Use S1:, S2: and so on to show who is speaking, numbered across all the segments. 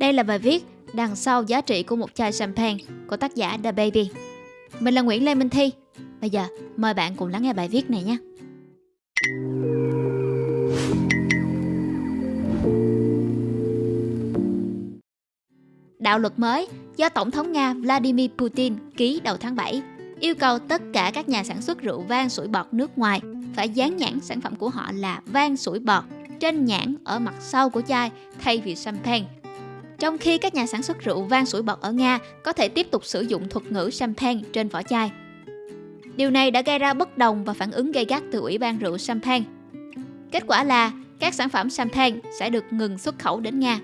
S1: Đây là bài viết đằng sau giá trị của một chai champagne của tác giả The Baby. Mình là Nguyễn Lê Minh Thi. Bây giờ, mời bạn cùng lắng nghe bài viết này nhé. Đạo luật mới do Tổng thống Nga Vladimir Putin ký đầu tháng 7 yêu cầu tất cả các nhà sản xuất rượu vang sủi bọt nước ngoài phải dán nhãn sản phẩm của họ là vang sủi bọt trên nhãn ở mặt sau của chai thay vì champagne. Trong khi các nhà sản xuất rượu vang sủi bọt ở Nga có thể tiếp tục sử dụng thuật ngữ champagne trên vỏ chai. Điều này đã gây ra bất đồng và phản ứng gây gắt từ Ủy ban rượu champagne. Kết quả là các sản phẩm champagne sẽ được ngừng xuất khẩu đến Nga.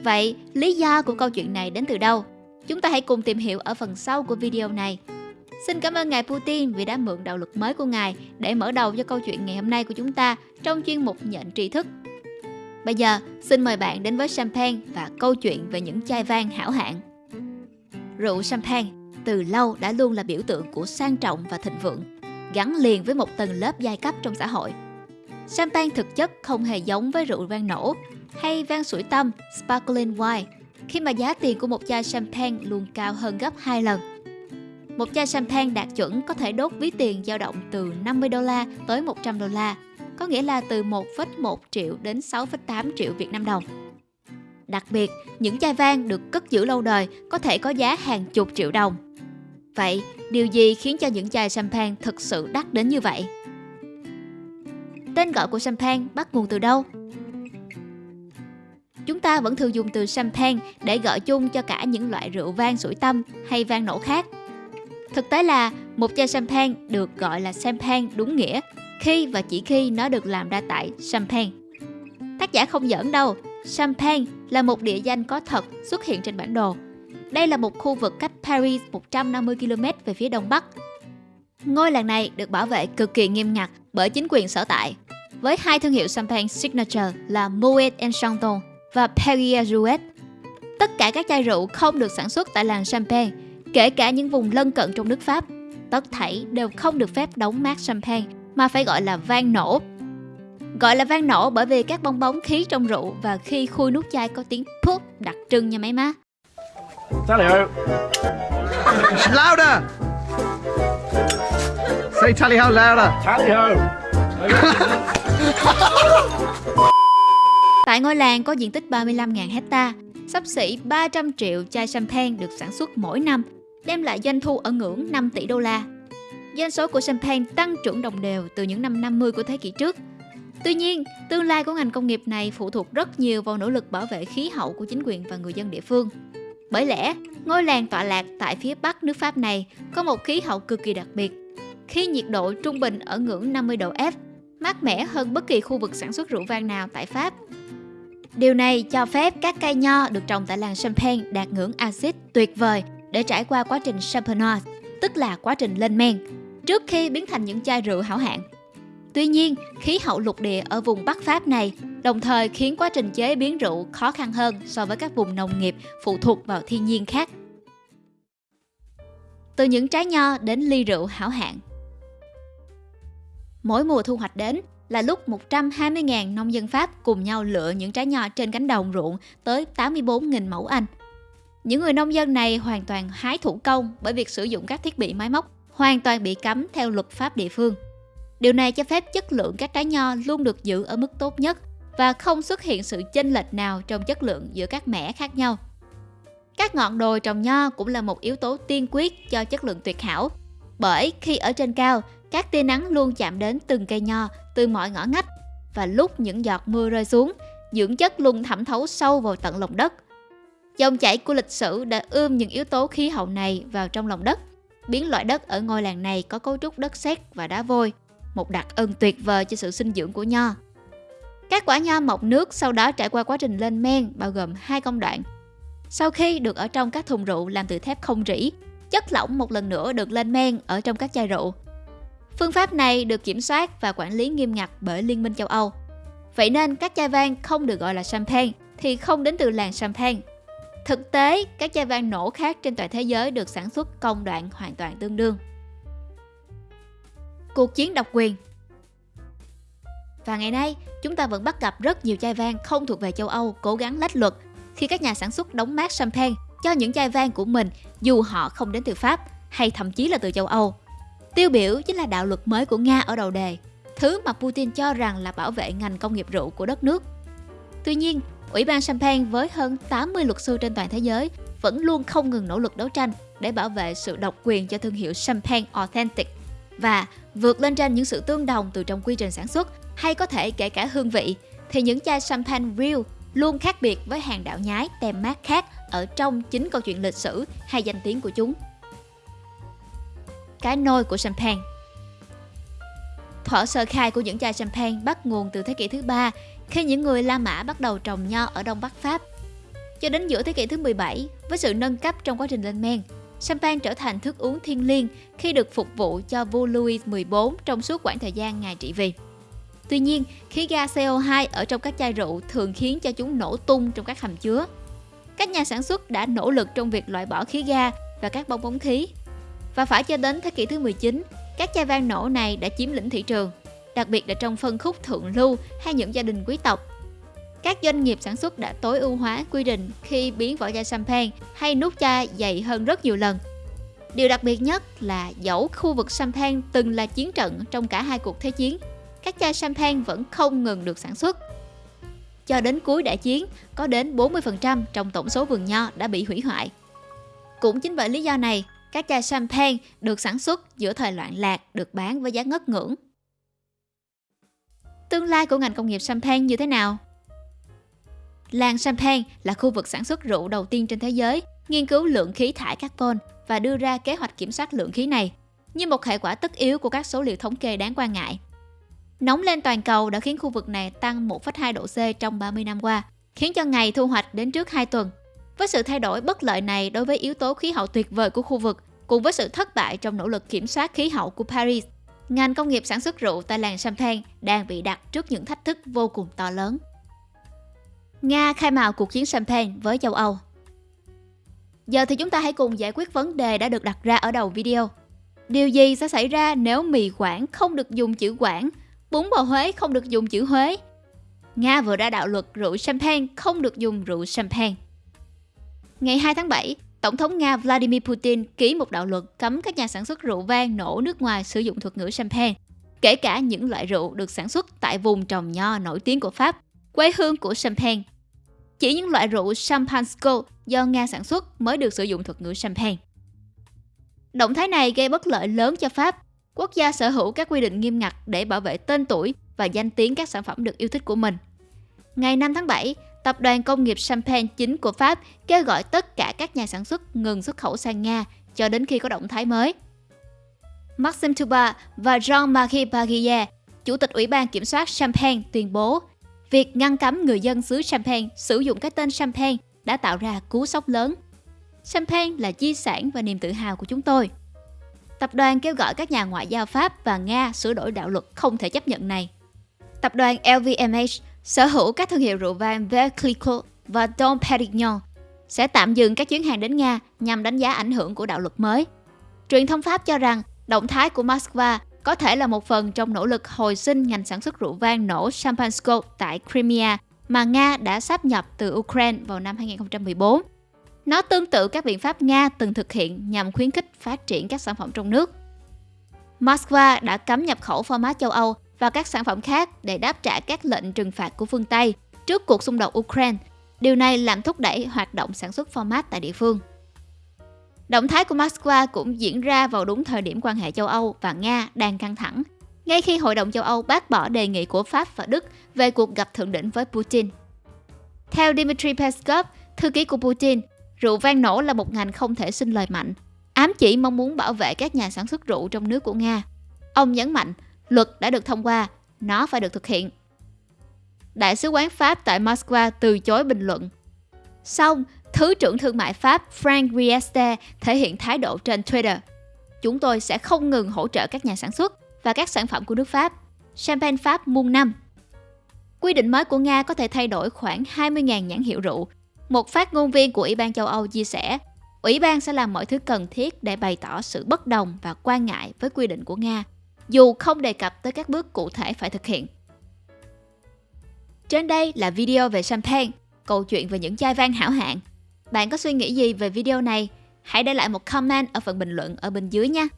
S1: Vậy, lý do của câu chuyện này đến từ đâu? Chúng ta hãy cùng tìm hiểu ở phần sau của video này. Xin cảm ơn Ngài Putin vì đã mượn đạo luật mới của Ngài để mở đầu cho câu chuyện ngày hôm nay của chúng ta trong chuyên mục nhận tri thức. Bây giờ, xin mời bạn đến với champagne và câu chuyện về những chai vang hảo hạng. Rượu champagne từ lâu đã luôn là biểu tượng của sang trọng và thịnh vượng, gắn liền với một tầng lớp giai cấp trong xã hội. Champagne thực chất không hề giống với rượu vang nổ hay vang sủi tâm sparkling wine khi mà giá tiền của một chai champagne luôn cao hơn gấp 2 lần. Một chai champagne đạt chuẩn có thể đốt ví tiền dao động từ 50 đô la tới 100 đô la, có nghĩa là từ 1,1 triệu đến 6,8 triệu Việt Nam đồng. Đặc biệt, những chai vang được cất giữ lâu đời có thể có giá hàng chục triệu đồng. Vậy, điều gì khiến cho những chai champagne thực sự đắt đến như vậy? Tên gọi của champagne bắt nguồn từ đâu? Chúng ta vẫn thường dùng từ champagne để gọi chung cho cả những loại rượu vang sủi tâm hay vang nổ khác. Thực tế là một chai champagne được gọi là champagne đúng nghĩa khi và chỉ khi nó được làm ra tại champagne. Tác giả không giỡn đâu, Champagne là một địa danh có thật xuất hiện trên bản đồ. Đây là một khu vực cách Paris 150 km về phía đông bắc. Ngôi làng này được bảo vệ cực kỳ nghiêm ngặt bởi chính quyền sở tại, với hai thương hiệu champagne signature là Moet Enchanton và Perrier Jouet. Tất cả các chai rượu không được sản xuất tại làng Champagne, kể cả những vùng lân cận trong nước Pháp. Tất thảy đều không được phép đóng mát champagne mà phải gọi là vang nổ. Gọi là vang nổ bởi vì các bong bóng khí trong rượu và khi khui nút chai có tiếng pop đặc trưng nha mấy má.
S2: Tally ho!
S3: Louder! Say tally ho louder!
S2: Tally ho!
S1: Tại ngôi làng có diện tích 35.000 hecta, sắp xỉ 300 triệu chai champagne được sản xuất mỗi năm, đem lại doanh thu ở ngưỡng 5 tỷ đô la. Doanh số của champagne tăng trưởng đồng đều từ những năm 50 của thế kỷ trước. Tuy nhiên, tương lai của ngành công nghiệp này phụ thuộc rất nhiều vào nỗ lực bảo vệ khí hậu của chính quyền và người dân địa phương. Bởi lẽ, ngôi làng tọa lạc tại phía bắc nước Pháp này có một khí hậu cực kỳ đặc biệt. Khi nhiệt độ trung bình ở ngưỡng 50 độ F, mát mẻ hơn bất kỳ khu vực sản xuất rượu vang nào tại Pháp. Điều này cho phép các cây nho được trồng tại làng Champagne đạt ngưỡng axit tuyệt vời để trải qua quá trình champenoise, tức là quá trình lên men, trước khi biến thành những chai rượu hảo hạng. Tuy nhiên, khí hậu lục địa ở vùng Bắc Pháp này đồng thời khiến quá trình chế biến rượu khó khăn hơn so với các vùng nông nghiệp phụ thuộc vào thiên nhiên khác. Từ những trái nho đến ly rượu hảo hạng. Mỗi mùa thu hoạch đến là lúc 120.000 nông dân Pháp cùng nhau lựa những trái nho trên cánh đồng ruộng tới 84.000 mẫu Anh. Những người nông dân này hoàn toàn hái thủ công bởi việc sử dụng các thiết bị máy móc hoàn toàn bị cấm theo luật pháp địa phương. Điều này cho phép chất lượng các trái nho luôn được giữ ở mức tốt nhất và không xuất hiện sự chênh lệch nào trong chất lượng giữa các mẻ khác nhau. Các ngọn đồi trồng nho cũng là một yếu tố tiên quyết cho chất lượng tuyệt hảo. Bởi khi ở trên cao, các tia nắng luôn chạm đến từng cây nho từ mọi ngõ ngách và lúc những giọt mưa rơi xuống, dưỡng chất luôn thẩm thấu sâu vào tận lòng đất. Dòng chảy của lịch sử đã ươm những yếu tố khí hậu này vào trong lòng đất, biến loại đất ở ngôi làng này có cấu trúc đất sét và đá vôi, một đặc ân tuyệt vời cho sự sinh dưỡng của nho. Các quả nho mọc nước sau đó trải qua quá trình lên men bao gồm hai công đoạn. Sau khi được ở trong các thùng rượu làm từ thép không rỉ, chất lỏng một lần nữa được lên men ở trong các chai rượu. Phương pháp này được kiểm soát và quản lý nghiêm ngặt bởi Liên minh châu Âu. Vậy nên các chai vang không được gọi là champagne thì không đến từ làng champagne. Thực tế, các chai vang nổ khác trên toàn thế giới được sản xuất công đoạn hoàn toàn tương đương. Cuộc chiến độc quyền Và ngày nay, chúng ta vẫn bắt gặp rất nhiều chai vang không thuộc về châu Âu cố gắng lách luật khi các nhà sản xuất đóng mát champagne cho những chai vang của mình dù họ không đến từ Pháp hay thậm chí là từ châu Âu. Tiêu biểu chính là đạo luật mới của Nga ở đầu đề, thứ mà Putin cho rằng là bảo vệ ngành công nghiệp rượu của đất nước. Tuy nhiên, Ủy ban Champagne với hơn 80 luật sư trên toàn thế giới vẫn luôn không ngừng nỗ lực đấu tranh để bảo vệ sự độc quyền cho thương hiệu Champagne Authentic và vượt lên trên những sự tương đồng từ trong quy trình sản xuất hay có thể kể cả hương vị thì những chai champagne real luôn khác biệt với hàng đạo nhái tem mát khác ở trong chính câu chuyện lịch sử hay danh tiếng của chúng. Cái nôi của champagne Thuở sơ khai của những chai champagne bắt nguồn từ thế kỷ thứ ba khi những người La Mã bắt đầu trồng nho ở Đông Bắc Pháp. Cho đến giữa thế kỷ thứ 17, với sự nâng cấp trong quá trình lên men, champagne trở thành thức uống thiên liêng khi được phục vụ cho vua Louis XIV trong suốt quãng thời gian ngài trị vì. Tuy nhiên, khí ga CO2 ở trong các chai rượu thường khiến cho chúng nổ tung trong các hầm chứa. Các nhà sản xuất đã nỗ lực trong việc loại bỏ khí ga và các bong bóng khí. Và phải cho đến thế kỷ thứ 19, các chai vang nổ này đã chiếm lĩnh thị trường, đặc biệt là trong phân khúc thượng lưu hay những gia đình quý tộc. Các doanh nghiệp sản xuất đã tối ưu hóa quy định khi biến vỏ chai champagne hay nút chai dày hơn rất nhiều lần. Điều đặc biệt nhất là dẫu khu vực champagne từng là chiến trận trong cả hai cuộc thế chiến, các chai champagne vẫn không ngừng được sản xuất. Cho đến cuối đại chiến, có đến 40% trong tổng số vườn nho đã bị hủy hoại. Cũng chính bởi lý do này, các chai champagne được sản xuất giữa thời loạn lạc được bán với giá ngất ngưỡng. Tương lai của ngành công nghiệp champagne như thế nào? Làng Champagne là khu vực sản xuất rượu đầu tiên trên thế giới, nghiên cứu lượng khí thải carbon và đưa ra kế hoạch kiểm soát lượng khí này, như một hệ quả tất yếu của các số liệu thống kê đáng quan ngại. Nóng lên toàn cầu đã khiến khu vực này tăng 1,2 độ C trong 30 năm qua, khiến cho ngày thu hoạch đến trước 2 tuần. Với sự thay đổi bất lợi này đối với yếu tố khí hậu tuyệt vời của khu vực, cùng với sự thất bại trong nỗ lực kiểm soát khí hậu của Paris, ngành công nghiệp sản xuất rượu tại làng Champagne đang bị đặt trước những thách thức vô cùng to lớn. Nga khai mào cuộc chiến champagne với châu Âu Giờ thì chúng ta hãy cùng giải quyết vấn đề đã được đặt ra ở đầu video. Điều gì sẽ xảy ra nếu mì Quảng không được dùng chữ Quảng bún bò Huế không được dùng chữ Huế. Nga vừa ra đạo luật rượu champagne không được dùng rượu champagne. Ngày 2 tháng 7, Tổng thống Nga Vladimir Putin ký một đạo luật cấm các nhà sản xuất rượu vang nổ nước ngoài sử dụng thuật ngữ champagne, kể cả những loại rượu được sản xuất tại vùng trồng nho nổi tiếng của Pháp, quê hương của champagne. Chỉ những loại rượu Champansko do Nga sản xuất mới được sử dụng thuật ngữ champagne. Động thái này gây bất lợi lớn cho Pháp Quốc gia sở hữu các quy định nghiêm ngặt để bảo vệ tên tuổi và danh tiếng các sản phẩm được yêu thích của mình. Ngày 5 tháng 7, Tập đoàn Công nghiệp Champagne chính của Pháp kêu gọi tất cả các nhà sản xuất ngừng xuất khẩu sang Nga cho đến khi có động thái mới. Maxim Tuba và Jean-Marie Baguier, Chủ tịch Ủy ban Kiểm soát Champagne tuyên bố việc ngăn cấm người dân xứ Champagne sử dụng cái tên Champagne đã tạo ra cú sốc lớn. Champagne là di sản và niềm tự hào của chúng tôi. Tập đoàn kêu gọi các nhà ngoại giao Pháp và Nga sửa đổi đạo luật không thể chấp nhận này. Tập đoàn LVMH sở hữu các thương hiệu rượu vang Verclico và Dom Perignon sẽ tạm dừng các chuyến hàng đến Nga nhằm đánh giá ảnh hưởng của đạo luật mới. Truyền thông Pháp cho rằng động thái của Moscow có thể là một phần trong nỗ lực hồi sinh ngành sản xuất rượu vang nổ Champansko tại Crimea mà Nga đã sáp nhập từ Ukraine vào năm 2014. Nó tương tự các biện pháp Nga từng thực hiện nhằm khuyến khích phát triển các sản phẩm trong nước. Moscow đã cấm nhập khẩu format châu Âu và các sản phẩm khác để đáp trả các lệnh trừng phạt của phương Tây trước cuộc xung đột Ukraine. Điều này làm thúc đẩy hoạt động sản xuất format tại địa phương. Động thái của Moscow cũng diễn ra vào đúng thời điểm quan hệ châu Âu và Nga đang căng thẳng, ngay khi Hội đồng châu Âu bác bỏ đề nghị của Pháp và Đức về cuộc gặp thượng đỉnh với Putin. Theo Dmitry Peskov, thư ký của Putin, Rượu vang nổ là một ngành không thể sinh lời mạnh, ám chỉ mong muốn bảo vệ các nhà sản xuất rượu trong nước của Nga. Ông nhấn mạnh, luật đã được thông qua, nó phải được thực hiện. Đại sứ quán Pháp tại Moscow từ chối bình luận. Xong, Thứ trưởng Thương mại Pháp Frank Riester thể hiện thái độ trên Twitter. Chúng tôi sẽ không ngừng hỗ trợ các nhà sản xuất và các sản phẩm của nước Pháp. Champagne Pháp muôn năm. Quy định mới của Nga có thể thay đổi khoảng 20.000 nhãn hiệu rượu một phát ngôn viên của Ủy ban châu Âu chia sẻ, Ủy ban sẽ làm mọi thứ cần thiết để bày tỏ sự bất đồng và quan ngại với quy định của Nga, dù không đề cập tới các bước cụ thể phải thực hiện. Trên đây là video về champagne. câu chuyện về những chai vang hảo hạng. Bạn có suy nghĩ gì về video này? Hãy để lại một comment ở phần bình luận ở bên dưới nha.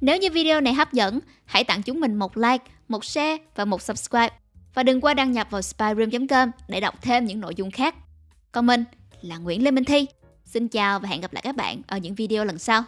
S1: Nếu như video này hấp dẫn, hãy tặng chúng mình một like, một share và một subscribe. Và đừng quên đăng nhập vào spyroom.com để đọc thêm những nội dung khác. Còn mình là Nguyễn Lê Minh Thi. Xin chào và hẹn gặp lại các bạn ở những video lần sau.